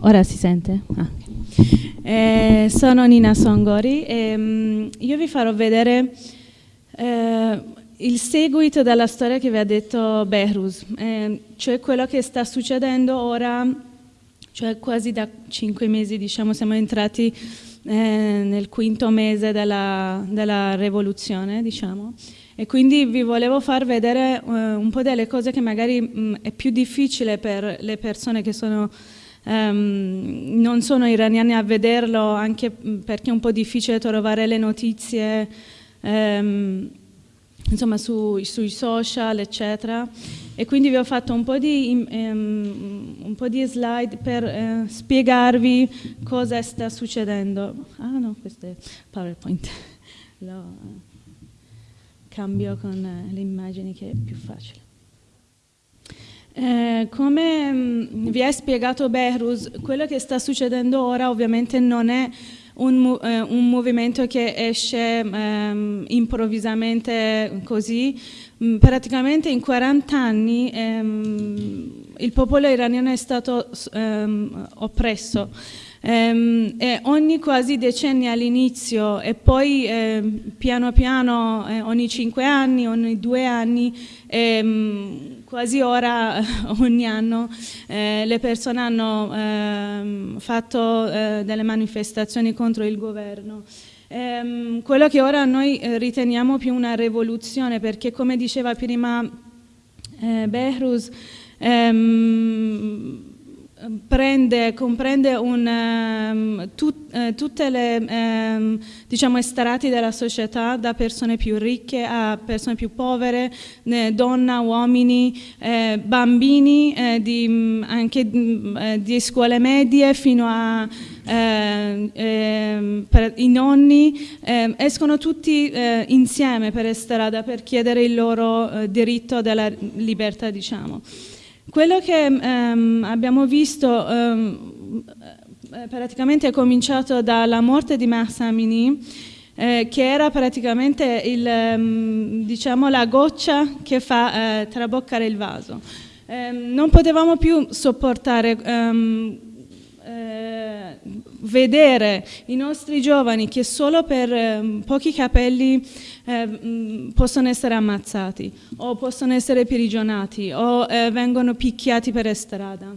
Ora si sente? Ah, eh, sono Nina Songori e um, io vi farò vedere eh, il seguito della storia che vi ha detto Behrus, eh, cioè quello che sta succedendo ora, cioè quasi da cinque mesi, diciamo, siamo entrati eh, nel quinto mese della, della rivoluzione, diciamo, e quindi vi volevo far vedere uh, un po' delle cose che magari mh, mm, è più difficile per le persone che sono, um, non sono iraniane a vederlo, anche mm, perché è un po' difficile trovare le notizie um, insomma, su, sui social, eccetera. E quindi vi ho fatto un po' di, um, un po di slide per uh, spiegarvi cosa sta succedendo. Ah no, questo è PowerPoint. Lo, cambio con eh, le immagini che è più facile. Eh, come mm, vi ha spiegato Behrus, quello che sta succedendo ora ovviamente non è un, eh, un movimento che esce ehm, improvvisamente così, mm, praticamente in 40 anni ehm, il popolo iraniano è stato ehm, oppresso. Ehm, e ogni quasi decennio all'inizio e poi eh, piano piano eh, ogni cinque anni, ogni due anni, ehm, quasi ora ogni anno eh, le persone hanno ehm, fatto eh, delle manifestazioni contro il governo. Ehm, quello che ora noi eh, riteniamo più una rivoluzione perché come diceva prima eh, Behrus, ehm, prende, comprende un, um, tut, uh, tutte le um, diciamo, strati della società, da persone più ricche a persone più povere, eh, donne, uomini, eh, bambini, eh, di, mm, anche mm, eh, di scuole medie fino a eh, ehm, i nonni, escono tutti insieme per strada per chiedere il loro diritto della libertà. Diciamo. Quello che um, abbiamo visto um, praticamente è cominciato dalla morte di Mahsa Amini, eh, che era praticamente il, um, diciamo, la goccia che fa eh, traboccare il vaso. Eh, non potevamo più sopportare eh, vedere i nostri giovani che solo per eh, pochi capelli eh, mm, possono essere ammazzati o possono essere prigionati o eh, vengono picchiati per strada.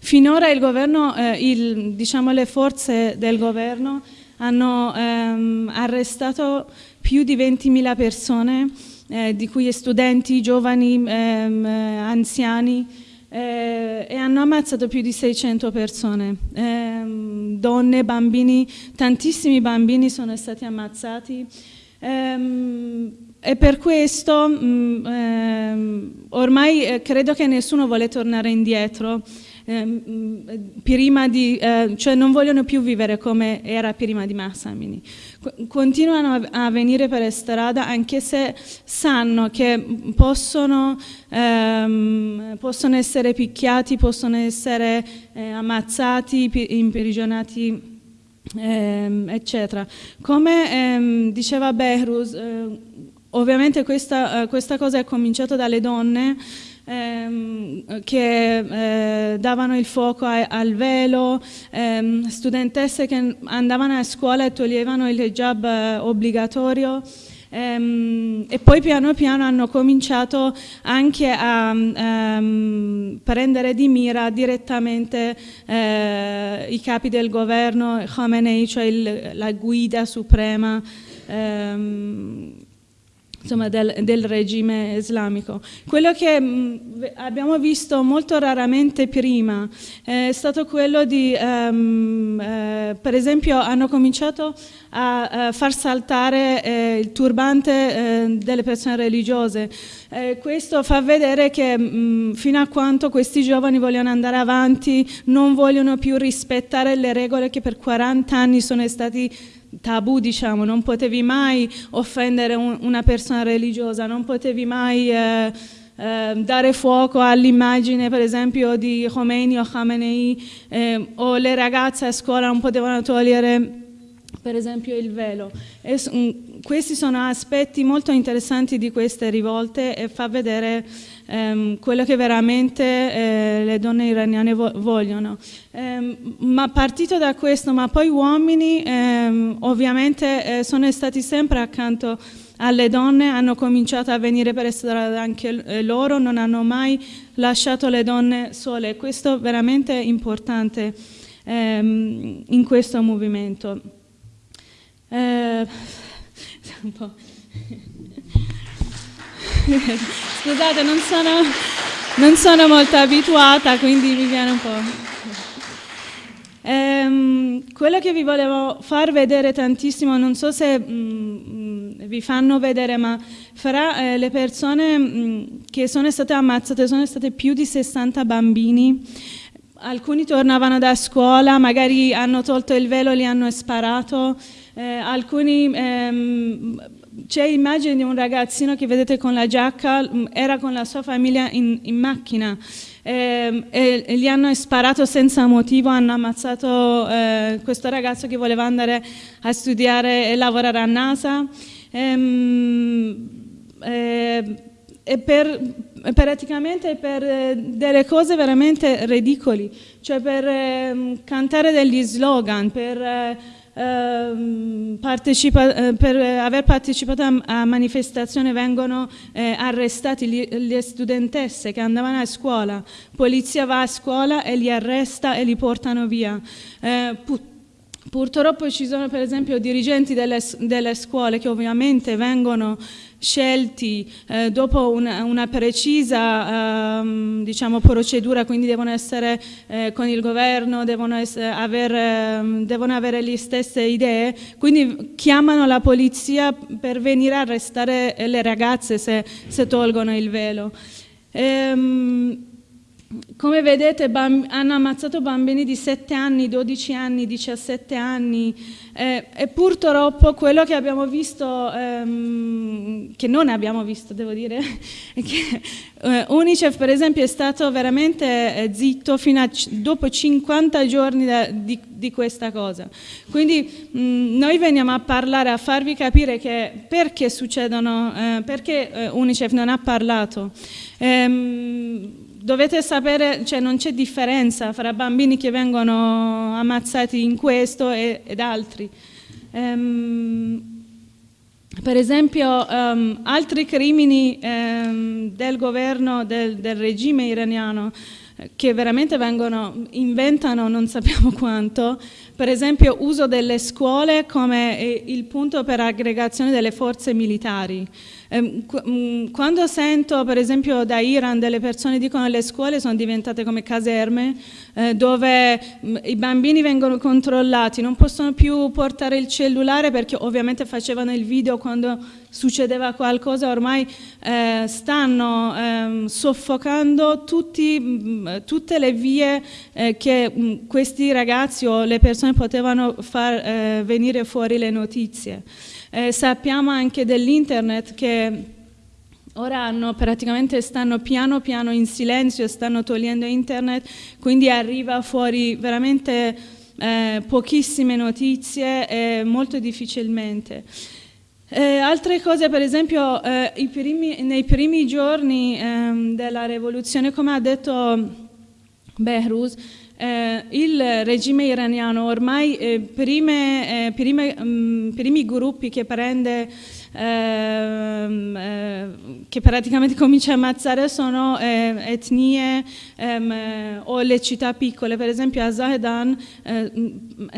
Finora il governo, eh, il, diciamo le forze del governo hanno ehm, arrestato più di 20.000 persone, eh, di cui studenti, giovani, ehm, anziani, e hanno ammazzato più di 600 persone, eh, donne, bambini, tantissimi bambini sono stati ammazzati. Ehm, e per questo mh, mm, ehm, ormai eh, credo che nessuno vuole tornare indietro Ehm, prima di, eh, cioè non vogliono più vivere come era prima di Massamini. Continuano a venire per strada anche se sanno che possono, ehm, possono essere picchiati, possono essere eh, ammazzati, imprigionati, ehm, eccetera. Come ehm, diceva Behrus, eh, ovviamente questa, eh, questa cosa è cominciata dalle donne, ehm, che eh, davano il fuoco a, al velo, ehm, studentesse che andavano a scuola e toglievano il hijab eh, obbligatorio. Um, e poi piano piano hanno cominciato anche a um, prendere di mira direttamente uh, i capi del governo, Khamenei, cioè il, la guida suprema um, insomma, del, del, regime islamico. Quello che mh, mm, abbiamo visto molto raramente prima è stato quello di, um, eh, per esempio, hanno cominciato a, a far saltare eh, il turbante eh, delle persone religiose. Eh, questo fa vedere che mh, mm, fino a quanto questi giovani vogliono andare avanti, non vogliono più rispettare le regole che per 40 anni sono stati tabù, diciamo, non potevi mai offendere un, una persona religiosa, non potevi mai eh, eh, dare fuoco all'immagine, per esempio, di Khomeini o Khamenei, eh, o le ragazze a scuola non potevano togliere per esempio il velo. E, um, questi sono aspetti molto interessanti di queste rivolte e fa vedere um, quello che veramente eh, le donne iraniane vo vogliono. Um, ma partito da questo, ma poi uomini ehm, ovviamente eh, sono stati sempre accanto alle donne, hanno cominciato a venire per essere anche eh, loro, non hanno mai lasciato le donne sole. Questo è veramente importante ehm, in questo movimento. Eh, Scusate, non sono, non sono, molto abituata, quindi mi viene un po'. Ehm, quello che vi volevo far vedere tantissimo, non so se mh, mm, vi fanno vedere, ma fra eh, le persone mh, mm, che sono state ammazzate sono state più di 60 bambini alcuni tornavano da scuola, magari hanno tolto il velo, li hanno sparato, eh, alcuni, ehm, c'è immagine di un ragazzino che vedete con la giacca, mm, era con la sua famiglia in, in macchina eh, e, gli hanno sparato senza motivo, hanno ammazzato eh, questo ragazzo che voleva andare a studiare e lavorare a NASA. Ehm, eh, per, praticamente per eh, delle cose veramente ridicoli, cioè per eh, cantare degli slogan, per, eh, ehm, partecipa, per aver partecipato a, a manifestazioni vengono eh, arrestati le studentesse che andavano a scuola, polizia va a scuola e li arresta e li portano via. Eh, Purtroppo ci sono per esempio dirigenti delle, delle scuole che ovviamente vengono scelti eh, dopo una, una precisa eh, diciamo, procedura, quindi devono essere eh, con il governo, devono, essere, aver, ehm, devono, avere le stesse idee, quindi chiamano la polizia per venire a arrestare le ragazze se, se tolgono il velo. Ehm, come vedete hanno ammazzato bambini di 7 anni, 12 anni, 17 anni eh, e purtroppo quello che abbiamo visto, ehm, che non abbiamo visto devo dire, che eh, Unicef per esempio è stato veramente eh, zitto fino a dopo 50 giorni da, di, di, questa cosa. Quindi mh, noi veniamo a parlare, a farvi capire che perché succedono, eh, perché eh, Unicef non ha parlato. Ehm, dovete sapere, cioè non c'è differenza fra bambini che vengono ammazzati in questo e, ed altri. Um, per esempio, um, altri crimini um, del governo, del, del regime iraniano, che veramente vengono, inventano non sappiamo quanto, per esempio uso delle scuole come eh, il punto per aggregazione delle forze militari. Ehm, mm, quando sento per esempio da Iran delle persone dicono che le scuole sono diventate come caserme eh, dove mm, i bambini vengono controllati, non possono più portare il cellulare perché ovviamente facevano il video quando succedeva qualcosa, ormai eh, stanno eh, soffocando tutti, mm, tutte le vie eh, che questi ragazzi o le persone potevano far venire fuori le notizie. Eh, sappiamo anche dell'internet che ora hanno, praticamente stanno piano piano in silenzio, stanno togliendo internet, quindi arriva fuori veramente eh, pochissime notizie e molto difficilmente. Eh, altre cose, per esempio, eh, primi, nei primi giorni ehm, della rivoluzione, come ha detto Behrus, eh, il regime iraniano ormai eh, prime, eh, mm, primi gruppi che prende ehm, eh, che praticamente comincia a ammazzare sono eh, etnie ehm, eh, o le città piccole, per esempio a Zahedan eh,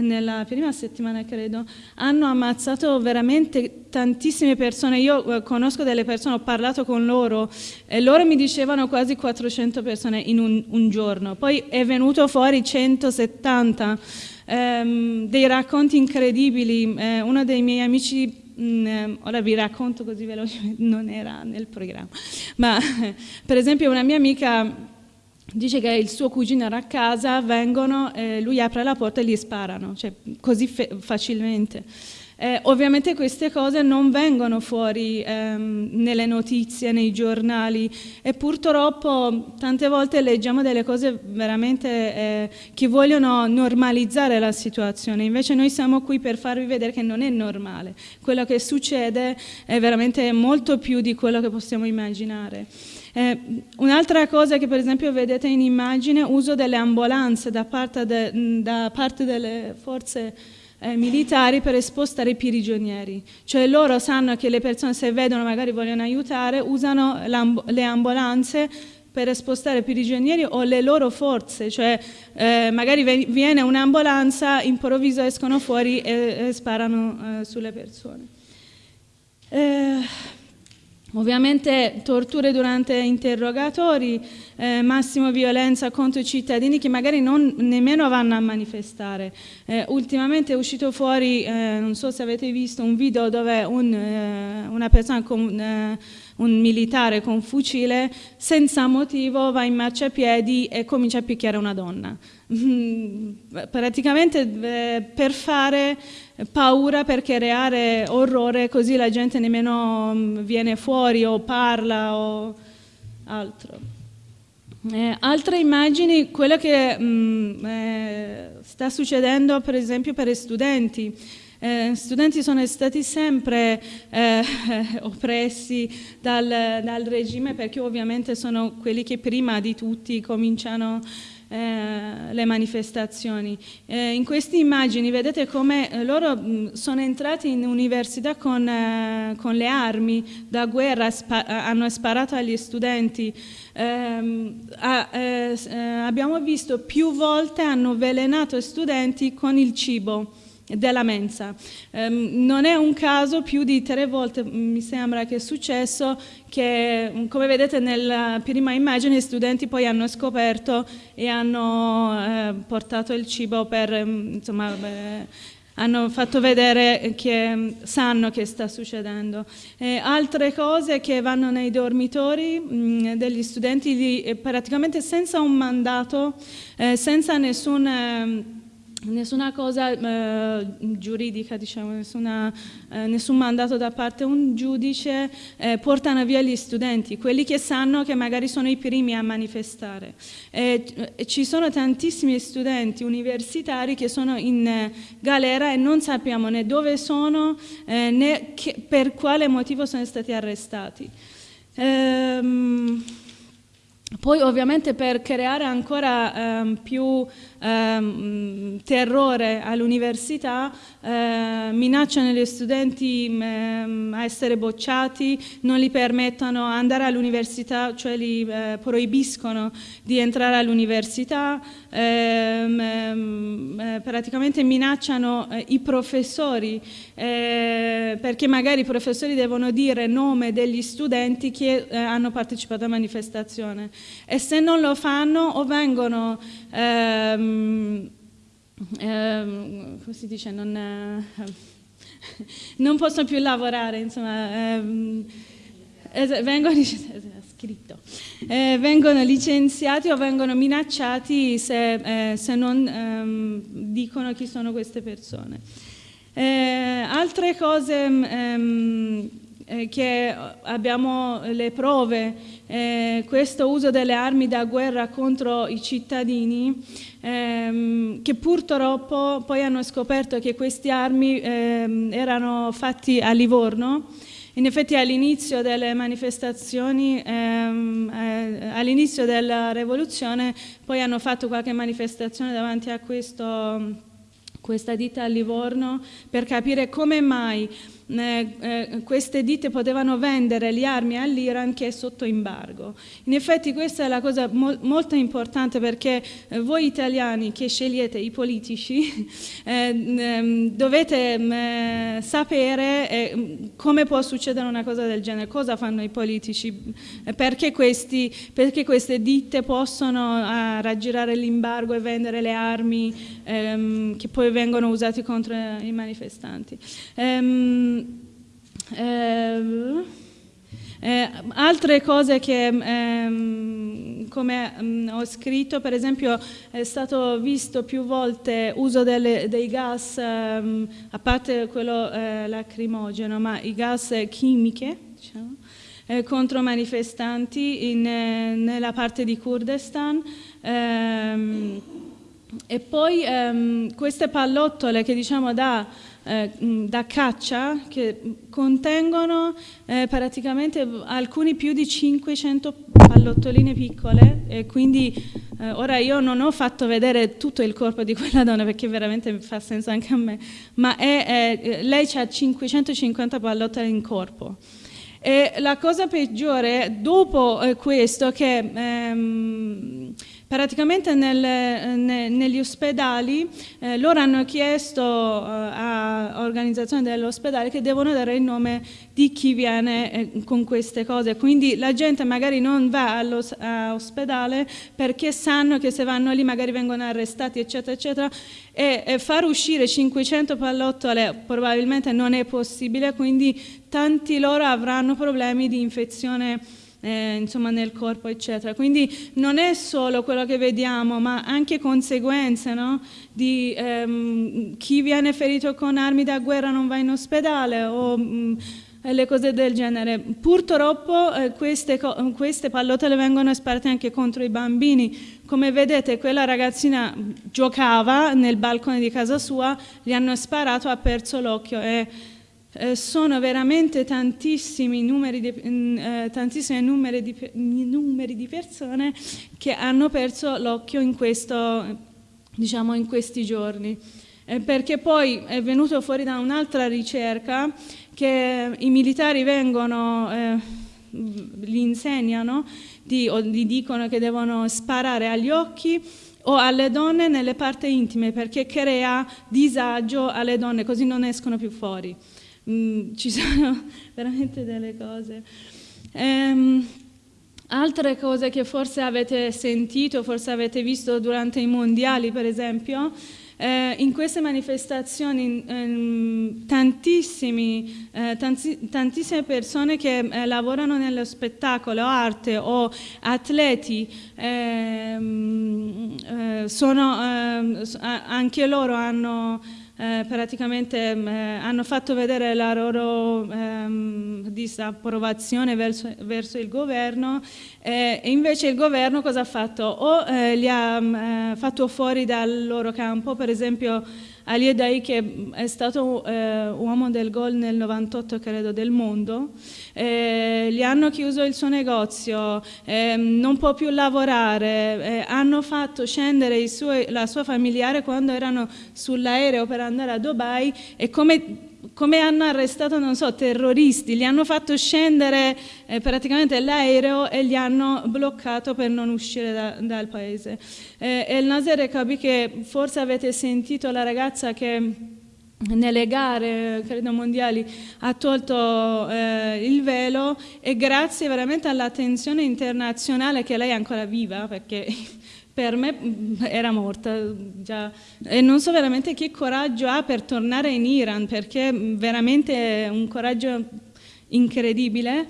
nella prima settimana credo hanno ammazzato veramente tantissime persone, io conosco delle persone, ho parlato con loro e loro mi dicevano quasi 400 persone in un, un giorno, poi è venuto fuori 170 ehm, dei racconti incredibili, eh, uno dei miei amici Mm, ora vi racconto così velocemente, non era nel programma, ma per esempio una mia amica dice che il suo cugino era a casa, vengono, eh, lui apre la porta e gli sparano, cioè così facilmente. Eh, ovviamente queste cose non vengono fuori ehm, nelle notizie, nei giornali. E purtroppo tante volte leggiamo delle cose veramente eh, che vogliono normalizzare la situazione, invece noi siamo qui per farvi vedere che non è normale, quello che succede è veramente molto più di quello che possiamo immaginare. Eh, Un'altra cosa che per esempio vedete in immagine, uso delle ambulanze da parte, de, da parte delle forze eh, militari per spostare i prigionieri. Cioè loro sanno che le persone se vedono magari vogliono aiutare, usano le ambulanze per spostare prigionieri o le loro forze, cioè eh, magari viene un'ambulanza, improvviso escono fuori e, e sparano eh, sulle persone. Eh, Ovviamente torture durante interrogatori, eh, massimo violenza contro i cittadini che magari non, nemmeno vanno a manifestare. Eh, ultimamente è uscito fuori, eh, non so se avete visto, un video dove un, eh, una persona con eh, un militare con fucile senza motivo va in marciapiedi e comincia a picchiare una donna. Praticamente eh, per fare paura, per creare orrore, così la gente nemmeno mm, viene fuori o parla o altro. Eh, altre immagini, quello che mh, mm, eh, sta succedendo per esempio per gli studenti. Eh, studenti sono stati sempre eh, oppressi dal, dal, regime perché ovviamente sono quelli che prima di tutti cominciano eh, le manifestazioni. Eh, in queste immagini vedete come eh, loro mh, sono entrati in università con, eh, con le armi da guerra, spa hanno sparato agli studenti. Ehm, abbiamo visto più volte hanno avvelenato studenti con il cibo della mensa. Um, non è un caso, più di tre volte mi sembra che è successo che, come vedete nella prima immagine, gli studenti poi hanno scoperto e hanno eh, portato il cibo per, insomma, beh, hanno fatto vedere che sanno che sta succedendo. Eh, altre cose che vanno nei dormitori mh, degli studenti lì, eh, praticamente senza un mandato, eh, senza nessun ehm, nessuna cosa eh, giuridica, diciamo, nessuna, eh, nessun mandato da parte di un giudice eh, portano via gli studenti, quelli che sanno che magari sono i primi a manifestare. ci sono tantissimi studenti universitari che sono in eh, galera e non sappiamo né dove sono eh, né che, per quale motivo sono stati arrestati. Ehm, poi ovviamente per creare ancora ehm, più ehm, terrore all'università eh, minacciano gli studenti ehm, a essere bocciati, non li permettono di andare all'università, cioè li eh, proibiscono di entrare all'università, ehm, ehm, eh, praticamente minacciano eh, i professori eh, perché magari i professori devono dire nome degli studenti che hanno partecipato a manifestazione. E se non lo fanno o vengono ehm, ehm, come si dice non, eh, non possono più lavorare insomma ehm, vengono, scritto, eh, vengono licenziati o vengono minacciati se, eh, se non ehm, dicono chi sono queste persone. Eh, altre cose ehm, eh, che abbiamo le prove, eh, questo uso delle armi da guerra contro i cittadini, ehm, che purtroppo poi hanno scoperto che queste armi ehm, erano fatti a Livorno, in effetti all'inizio delle manifestazioni, ehm, eh, all'inizio della rivoluzione, poi hanno fatto qualche manifestazione davanti a questo, questa ditta a Livorno per capire come mai eh, eh, queste ditte potevano vendere le armi all'Iran che è sotto embargo. In effetti questa è la cosa mo molto importante perché eh, voi italiani che scegliete i politici eh, ehm, dovete mm, sapere come può succedere una cosa del genere, cosa fanno i politici, perché, questi, perché queste ditte possono raggirare l'embargo e vendere le armi ehm, che poi vengono usate contro i manifestanti. Um, eh, Eh, altre cose che, ehm, come mh, mm, ho scritto, per esempio è stato visto più volte uso delle, dei gas, ehm, a parte quello eh, lacrimogeno, ma i gas chimiche, diciamo, eh, contro manifestanti in, eh, nella parte di Kurdistan. Ehm, e poi ehm, queste pallottole che diciamo da, eh, da caccia che contengono eh, praticamente alcuni più di 500 pallottoline piccole e quindi eh, ora io non ho fatto vedere tutto il corpo di quella donna perché veramente fa senso anche a me, ma è, lei ha 550 pallottole in corpo. E la cosa peggiore dopo eh, questo che ehm, praticamente nel, ne, negli ospedali eh, loro hanno chiesto eh, a organizzazioni dell'ospedale che devono dare il nome di chi viene eh, con queste cose, quindi la gente magari non va all'ospedale perché sanno che se vanno lì magari vengono arrestati eccetera eccetera. E, e far uscire 500 pallottole probabilmente non è possibile, quindi tanti loro avranno problemi di infezione eh, insomma, nel corpo, eccetera. Quindi non è solo quello che vediamo, ma anche conseguenze no? di ehm, chi viene ferito con armi da guerra non va in ospedale o mh, mm, le cose del genere. Purtroppo eh, queste, queste pallottole vengono sparate anche contro i bambini. Come vedete quella ragazzina giocava nel balcone di casa sua, gli hanno sparato, ha perso l'occhio e eh, sono veramente tantissimi numeri di, mm, eh, tantissimi numeri di, numeri di, persone che hanno perso l'occhio in, diciamo, in questi giorni. Eh, perché poi è venuto fuori da un'altra ricerca che i militari vengono, eh, li insegnano, di, o gli dicono che devono sparare agli occhi o alle donne nelle parti intime perché crea disagio alle donne, così non escono più fuori. Mm, ci sono veramente delle cose. Um, altre cose che forse avete sentito, forse avete visto durante i mondiali per esempio, eh, in queste manifestazioni ehm, eh, tanti, tantissime persone che eh, lavorano nello spettacolo, arte o atleti, ehm, eh, sono, ehm, anche loro hanno eh, praticamente eh, hanno fatto vedere la loro ehm, disapprovazione verso, verso, il governo eh, e invece il governo cosa ha fatto? O eh, li ha eh, fatto fuori dal loro campo, per esempio Ali Edai che è stato eh, uomo del gol nel 98 credo del mondo, eh, gli hanno chiuso il suo negozio, eh, non può più lavorare, eh, hanno fatto scendere suoi, la sua familiare quando erano sull'aereo per andare a Dubai e come come hanno arrestato, non so, terroristi, li hanno fatto scendere eh, praticamente l'aereo e li hanno bloccato per non uscire da, dal paese. Eh, El Nasser capì che forse avete sentito la ragazza che nelle gare, credo mondiali, ha tolto eh, il velo e grazie veramente all'attenzione internazionale che lei è ancora viva, perché per me mm, era morta già. E non so veramente che coraggio ha per tornare in Iran, perché veramente è un coraggio incredibile.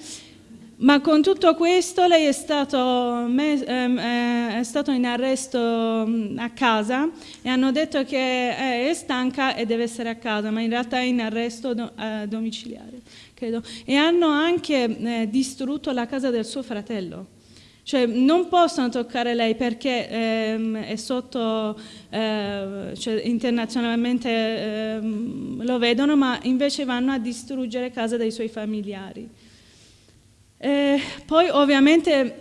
Ma con tutto questo lei è stato, ehm, eh, è stato, in arresto mm, a casa e hanno detto che è stanca e deve essere a casa, ma in realtà è in arresto eh, domiciliare, credo. E hanno anche eh, distrutto la casa del suo fratello. Cioè non possono toccare lei perché ehm, è sotto, eh, cioè, internazionalmente ehm, lo vedono, ma invece vanno a distruggere casa dei suoi familiari. E poi ovviamente,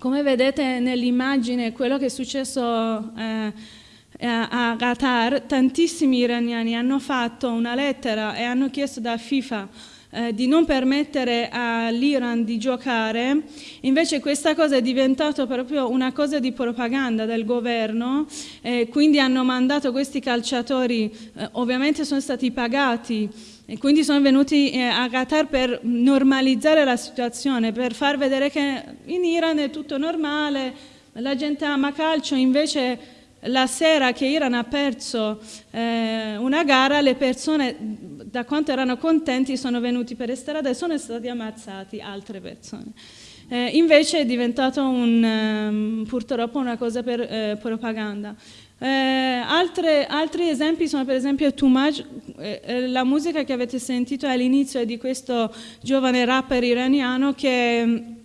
come vedete nell'immagine, quello che è successo eh, a Qatar, tantissimi iraniani hanno fatto una lettera e hanno chiesto da FIFA eh, di non permettere all'Iran di giocare, invece questa cosa è diventata proprio una cosa di propaganda del governo, eh, quindi hanno mandato questi calciatori, eh, ovviamente sono stati pagati e quindi sono venuti eh, a Qatar per normalizzare la situazione, per far vedere che in Iran è tutto normale, la gente ama calcio, invece la sera che Iran ha perso eh, una gara le persone da quanto erano contenti sono venuti per strada e sono stati ammazzati altre persone. Eh, invece è diventato un, um, purtroppo una cosa per eh, propaganda. Eh, altre, altri esempi sono per esempio Much, eh, eh, la musica che avete sentito all'inizio è di questo giovane rapper iraniano che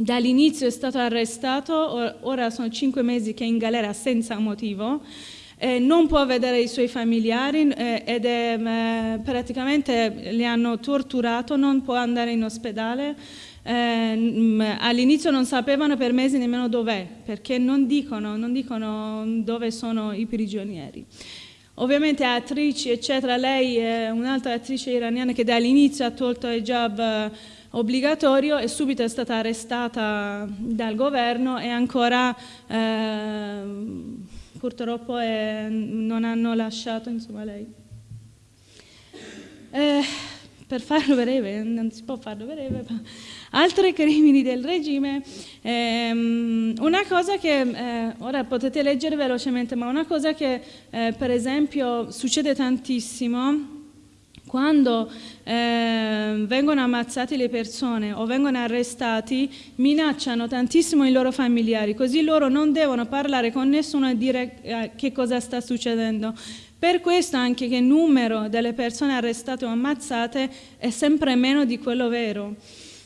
dall'inizio è stato arrestato, ora sono cinque mesi che è in galera senza motivo, eh, non può vedere i suoi familiari eh, ed è eh, praticamente li hanno torturato, non può andare in ospedale, eh, all'inizio non sapevano per mesi nemmeno dov'è, perché non dicono, non dicono dove sono i prigionieri. Ovviamente attrici, eccetera, lei è un'altra attrice iraniana che dall'inizio ha tolto il eh, obbligatorio e subito è stata arrestata dal governo e ancora eh, purtroppo è, non hanno lasciato insomma, lei. Eh, per farlo breve, non si può farlo breve, ma altri crimini del regime, ehm, una cosa che, eh, ora potete leggere velocemente, ma una cosa che eh, per esempio succede tantissimo quando eh, vengono ammazzate le persone o vengono arrestati, minacciano tantissimo i loro familiari, così loro non devono parlare con nessuno e dire eh, che cosa sta succedendo. Per questo anche che il numero delle persone arrestate o ammazzate è sempre meno di quello vero.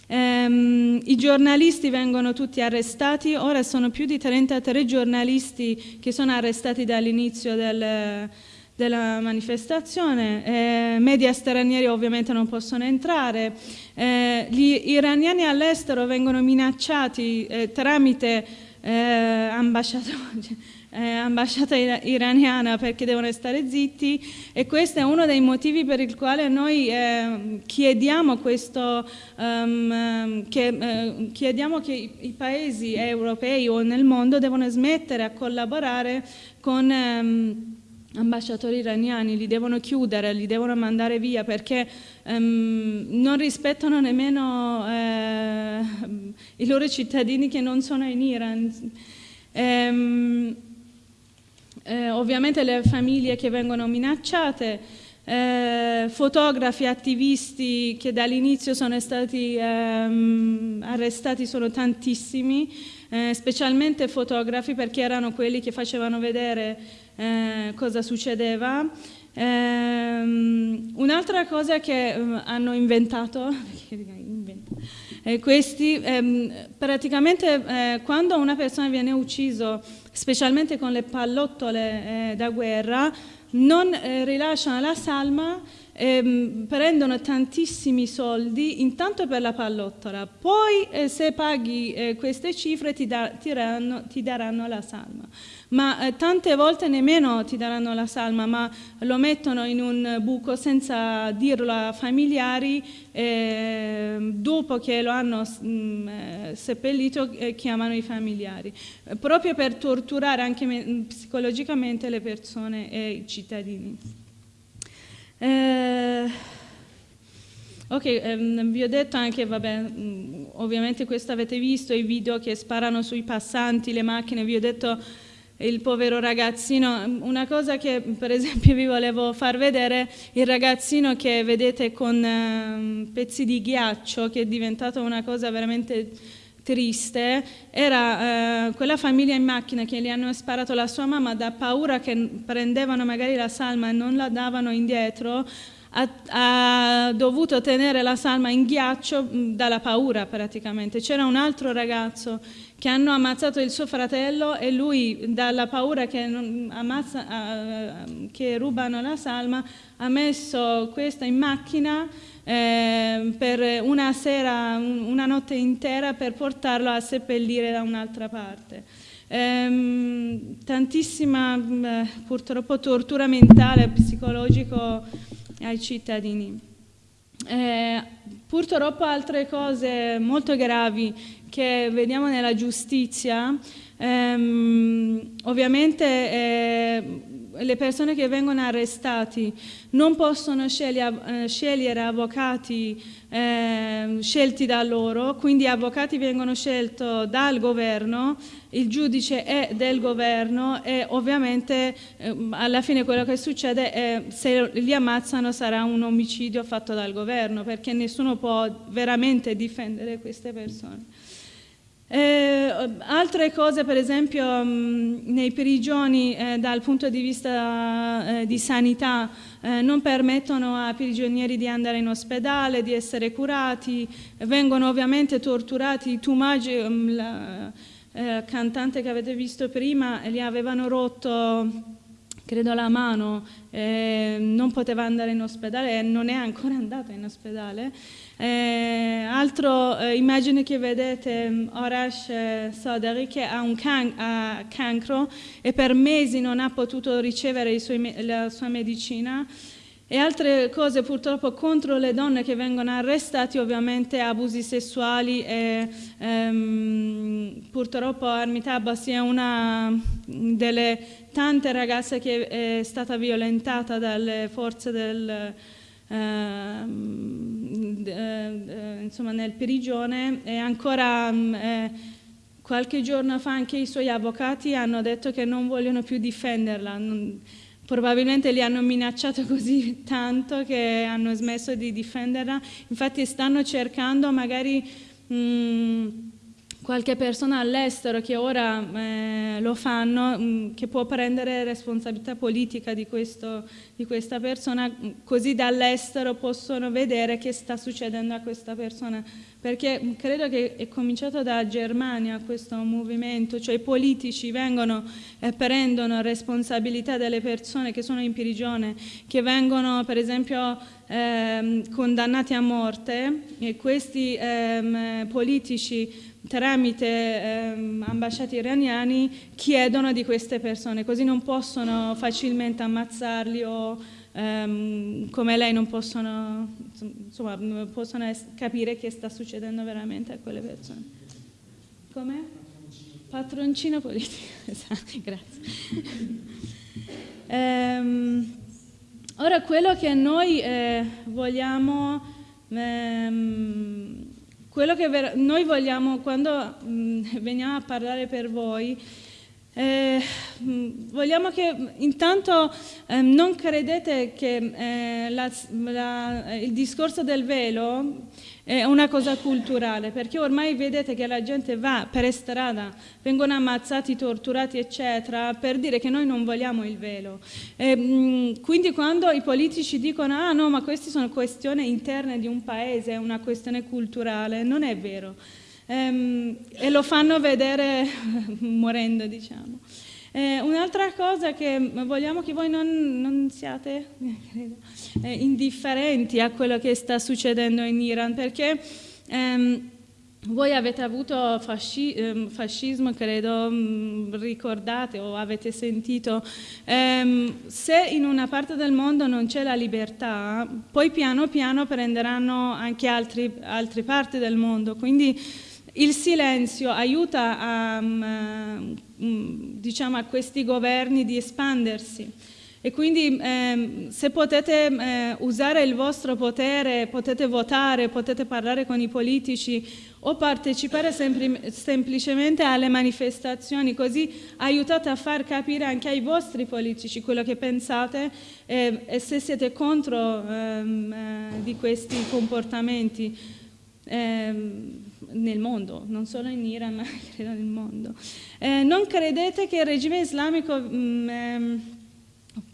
Um, I giornalisti vengono tutti arrestati, ora sono più di 33 giornalisti che sono arrestati dall'inizio del, della manifestazione, eh, media stranieri ovviamente non possono entrare, eh, gli iraniani all'estero vengono minacciati eh, tramite eh, eh, ambasciata iraniana perché devono stare zitti. E questo è uno dei motivi per il quale noi eh, chiediamo, questo, um, che, chiediamo che i, i, paesi europei o nel mondo devono smettere a collaborare con um, ambasciatori iraniani, li devono chiudere, li devono mandare via perché um, non rispettano nemmeno eh, i loro cittadini che non sono in Iran. Um, eh, ovviamente le famiglie che vengono minacciate, eh, fotografi, attivisti che dall'inizio sono stati ehm, arrestati sono tantissimi, eh, specialmente fotografi perché erano quelli che facevano vedere eh, cosa succedeva. Ehm, un'altra cosa che ehm, hanno inventato, eh, questi, ehm, praticamente eh, quando una persona viene ucciso specialmente con le pallottole eh, da guerra, non eh, rilasciano la salma eh, prendono tantissimi soldi intanto per la pallottola, poi eh, se paghi eh, queste cifre ti, da, ti, daranno, ti, daranno, la salma. Ma eh, tante volte nemmeno ti daranno la salma, ma lo mettono in un buco senza dirlo a familiari, ehm, dopo che lo hanno mh, mm, eh, seppellito eh, chiamano i familiari, proprio per torturare anche psicologicamente le persone e i cittadini. Eh, ok, ehm, vi ho detto anche, vabbè, mm, ovviamente questo avete visto, i video che sparano sui passanti, le macchine, vi ho detto il povero ragazzino, una cosa che per esempio vi volevo far vedere, il ragazzino che vedete con eh, pezzi di ghiaccio, che è diventato una cosa veramente triste era eh, quella famiglia in macchina che gli hanno sparato la sua mamma da paura che prendevano magari la salma e non la davano indietro ha, ha dovuto tenere la salma in ghiaccio dalla paura praticamente. C'era un altro ragazzo che hanno ammazzato il suo fratello e lui dalla paura che, ammazza, uh, che rubano la salma ha messo questa in macchina eh, per una sera, una notte intera per portarlo a seppellire da un'altra parte. Eh, tantissima eh, purtroppo tortura mentale e psicologico ai cittadini. Eh, purtroppo altre cose molto gravi che vediamo nella giustizia, ehm, ovviamente eh, le persone che vengono arrestati non possono scegliere, eh, scegliere avvocati eh, scelti da loro, quindi avvocati vengono scelti dal governo, il giudice è del governo e ovviamente eh, alla fine quello che succede è se li ammazzano sarà un omicidio fatto dal governo perché nessuno può veramente difendere queste persone. Eh, altre cose, per esempio, mh, mm, nei prigioni eh, dal punto di vista eh, di sanità eh, non permettono ai prigionieri di andare in ospedale, di essere curati, vengono ovviamente torturati. Tumagi, mm, la eh, cantante che avete visto prima, gli avevano rotto credo la mano, eh, non poteva andare in ospedale e non è ancora andata in ospedale. Eh, altro eh, immagine che vedete, mm, Orash eh, Sodari che ha un can ha cancro e per mesi non ha potuto ricevere la sua medicina e altre cose purtroppo contro le donne che vengono arrestate, ovviamente abusi sessuali e ehm, purtroppo Armitabha è una delle tante ragazze che è stata violentata dalle forze del, ehm, eh, insomma, nel prigione e ancora eh, qualche giorno fa anche i suoi avvocati hanno detto che non vogliono più difenderla. Non, Probabilmente li hanno minacciato così tanto che hanno smesso di difenderla, infatti stanno cercando magari mh, mm, qualche persona all'estero che ora eh, lo fanno, mh, mm, che può prendere responsabilità politica di, questo, di questa persona, così dall'estero possono vedere che sta succedendo a questa persona perché credo che è cominciato da Germania questo movimento, cioè i politici vengono e prendono responsabilità delle persone che sono in prigione, che vengono per esempio ehm, condannati a morte e questi ehm, politici tramite ehm, ambasciati iraniani chiedono di queste persone, così non possono facilmente ammazzarli o um, come lei non possono, insomma, possono capire che sta succedendo veramente a quelle persone. Come? Patroncino politico, esatto, grazie. um, ora quello che noi eh, vogliamo, ehm, quello che noi vogliamo quando mh, mm, veniamo a parlare per voi, eh, vogliamo che intanto eh, non credete che eh, la, la, il discorso del velo è una cosa culturale, perché ormai vedete che la gente va per strada, vengono ammazzati, torturati, eccetera, per dire che noi non vogliamo il velo. Mh, quindi quando i politici dicono ah no, ma queste sono questioni interne di un paese, è una questione culturale, non è vero ehm, e lo fanno vedere morendo, diciamo. Eh, un'altra cosa che vogliamo che voi non, non siate eh, indifferenti a quello che sta succedendo in Iran, perché ehm, voi avete avuto fasci, ehm, fascismo, credo, mm, ricordate o avete sentito, ehm, se in una parte del mondo non c'è la libertà, poi piano piano prenderanno anche altre parti del mondo, quindi il silenzio aiuta a, um, diciamo, a questi governi di espandersi e quindi eh, se potete eh, usare il vostro potere, potete votare, potete parlare con i politici o partecipare sempli semplicemente alle manifestazioni, così aiutate a far capire anche ai vostri politici quello che pensate eh, e se siete contro ehm, eh, di questi comportamenti. Ehm, nel mondo, non solo in Iran, ma credo nel mondo. Eh, non credete che il regime islamico mh, mm, ehm,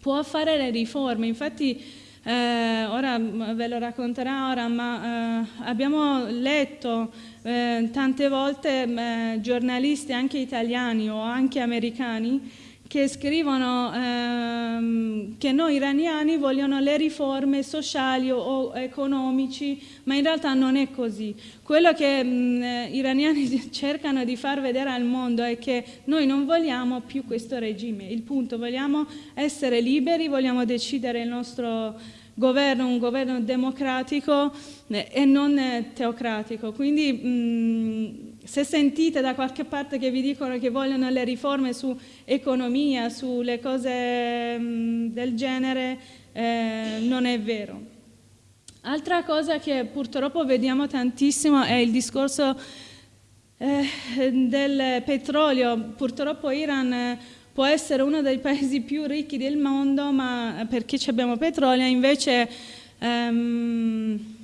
può fare le riforme, infatti eh, ora ve lo racconterà ora, ma eh, abbiamo letto eh, tante volte eh, giornalisti anche italiani o anche americani che scrivono ehm, che noi iraniani vogliono le riforme sociali o economici, ma in realtà non è così. Quello che gli iraniani cercano di far vedere al mondo è che noi non vogliamo più questo regime, il punto, vogliamo essere liberi, vogliamo decidere il nostro governo, un governo democratico eh, e non teocratico. Quindi mh, se sentite da qualche parte che vi dicono che vogliono le riforme su economia, sulle cose mh, del genere, eh, non è vero. Altra cosa che purtroppo vediamo tantissimo è il discorso eh, del petrolio. Purtroppo Iran eh, può essere uno dei paesi più ricchi del mondo, ma perché abbiamo petrolio, invece ehm,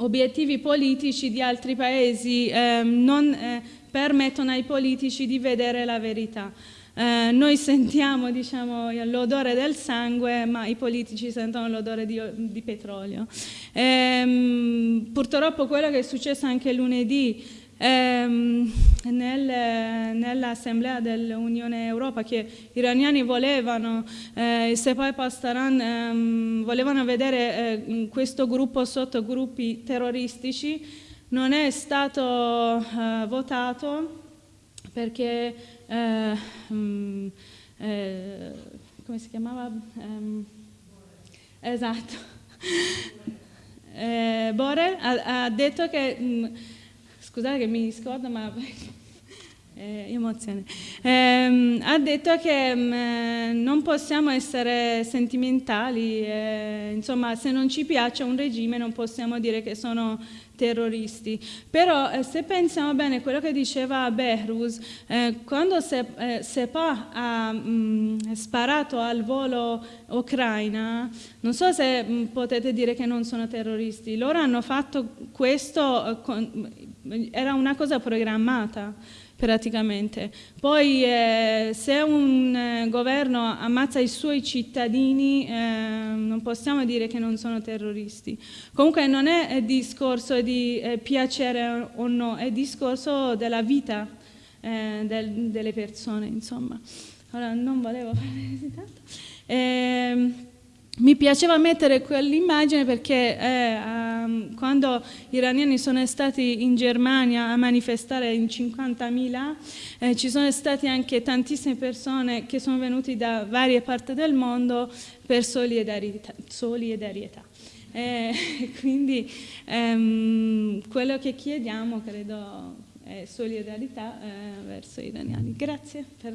obiettivi politici di altri paesi ehm, non eh, permettono ai politici di vedere la verità. Eh, noi sentiamo diciamo, l'odore del sangue, ma i politici sentono l'odore di, di, petrolio. Ehm, purtroppo quello che è successo anche lunedì ehm, nel, nell'assemblea dell'Unione Europea che gli iraniani volevano, eh, se poi Pastaran ehm, volevano vedere eh, questo gruppo sotto gruppi terroristici, non è stato eh, votato perché, eh, mm, eh, come si chiamava? Ehm, esatto. Eh, Borrell ha, ha detto che mh, mm, scusate che mi scordo, ma eh, emozione. Eh, ha detto che mh, mm, non possiamo essere sentimentali, eh, insomma se non ci piace un regime non possiamo dire che sono terroristi. Però eh, se pensiamo bene quello che diceva Behrus, eh, quando se, eh, Sepa ha mh, mm, sparato al volo ucraina, non so se mh, mm, potete dire che non sono terroristi, loro hanno fatto questo, eh, con, era una cosa programmata praticamente. Poi eh, se un eh, governo ammazza i suoi cittadini eh, non possiamo dire che non sono terroristi. Comunque non è, discorso di eh, piacere o no, è discorso della vita eh, del, delle persone, insomma. Allora, non volevo fare tanto. Mi piaceva mettere quell'immagine perché eh, um, quando gli iraniani sono stati in Germania a manifestare in 50.000 eh, ci sono state anche tantissime persone che sono venute da varie parti del mondo per solidarietà. solidarietà. Eh, quindi ehm, quello che chiediamo credo è solidarietà eh, verso gli iraniani. Grazie. Per...